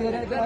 महाराजा